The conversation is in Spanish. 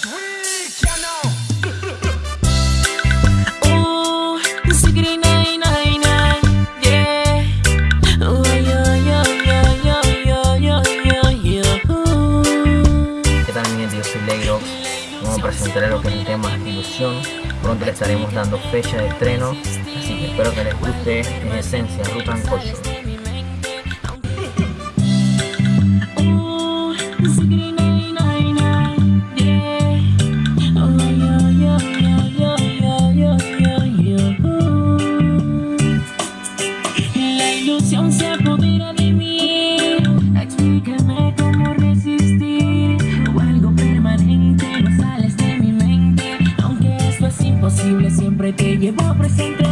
¿Qué tal mi gente? Yo soy Legro. Vamos a presentar lo que es el tema Ilusión. Pronto le estaremos dando fecha de estreno. Así que espero que les guste en esencia Rutan Culture. Ilusión se apodera de mí. Explícame cómo resistir. O algo permanente no sales de mi mente. Aunque esto es imposible siempre te llevo presente